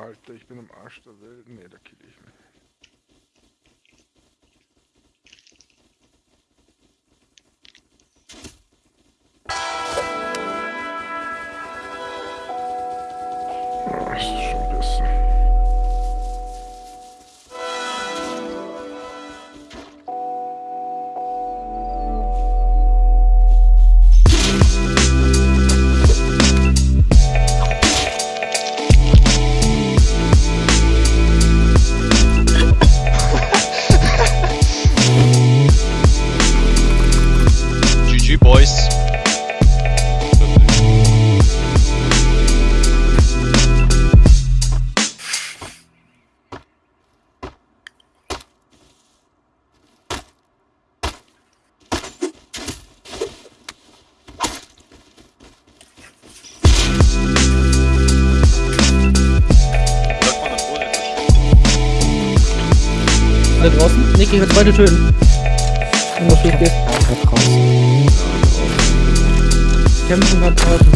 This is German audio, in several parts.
Alter, ich bin am Arsch der Welt. Nee, da kill ich mich. Boys. Da draußen? Nick, ich will beide töten. Wenn du schief gehst. Kämpfen gerade draußen.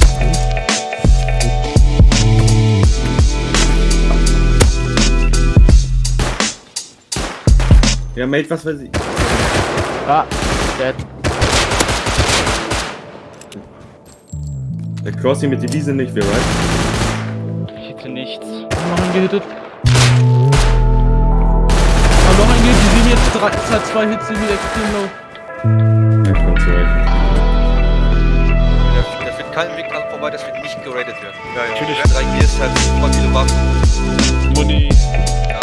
Ja, Mate, was weiß ich. Ah, dead. Der Crossing mit Devise nicht, wir right? Ich hätte nichts. Noch einen gehittet. Ah, noch einen gehittet. Die sehen jetzt drei, zwei- zwei Hits, sind wieder extrem low. Ja, ich komm zurecht. Keinen Weg dran vorbei, dass wir nicht geradet werden. Ja, ja. Natürlich. Drei Gears hat super viele Waffen. Muni. Ja.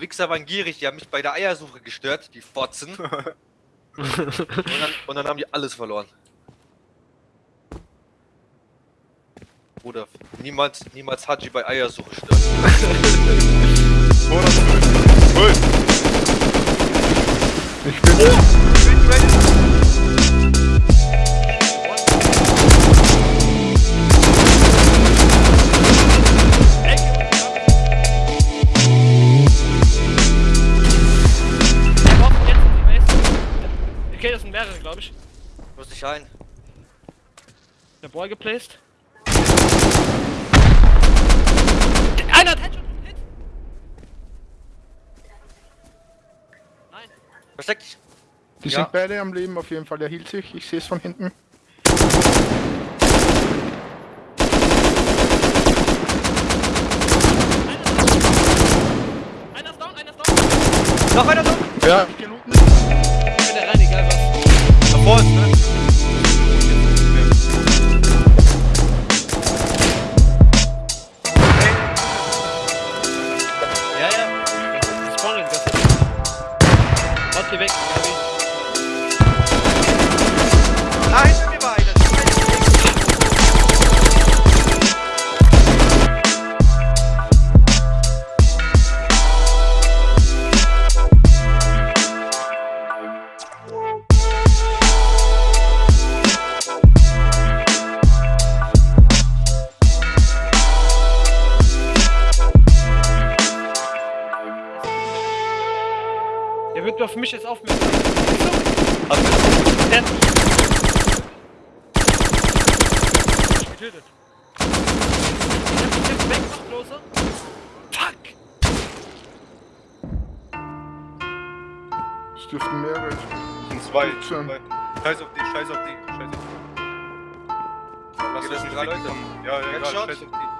Wichser waren gierig, die haben mich bei der Eiersuche gestört, die Fotzen. und, dann, und dann haben die alles verloren. Bruder, niemals, niemals Haji bei Eiersuche stören. Ich bin Okay, das sind mehrere, glaube ich. Muss ich ein. Der Boy geplaced. Einer hat Headshot und Hit. Nein. Versteck dich. Die Ja. sind beide am Leben auf jeden Fall. Er hielt sich. Ich sehe es von hinten. Einer ist down, einer ist down. Noch einer da! Ja. Ich bin der rein, egal was. Davor ist, ne? Der wird auf mich jetzt aufmerksam. Also, Der hat mich. Ich getötet. Ich hab mich jetzt weg, noch closer. Fuck! Es dürften mehrere. sind zwei. Zwei. Scheiß auf die, scheiß auf die, scheiß auf die. Lass das nicht drei Leute. wegkommen. Ja, ja, Headshot. scheiß auf die.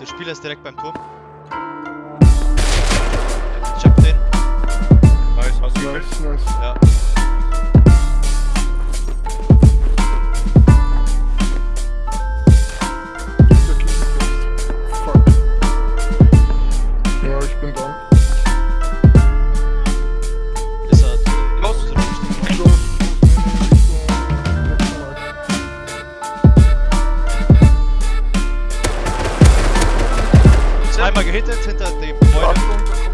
der Spieler ist direkt beim Turm. Er. Los. Close. Zweimal gehittet hinter dem Gebäude.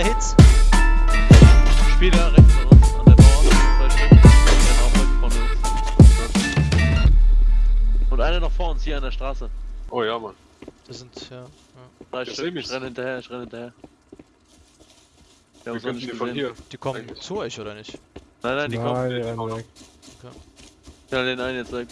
Zwei Hits. Spieler rechts von uns, an der Mauer. Zwei Stück. Einer auch rechts von uns. Und einer noch vor uns, hier an der Straße. Oh ja, Mann. Das sind, ja. Drei Der Stück, ich renne hinterher, ich renne hinterher. Wir Wir können nicht die von hier. Die kommen Eigentlich. zu euch, oder nicht? Nein, nein, die kommen. Nein, die rennen weg. Ich knall den einen jetzt weg.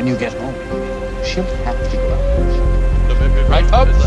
When you get home, she'll have to go out. Right up.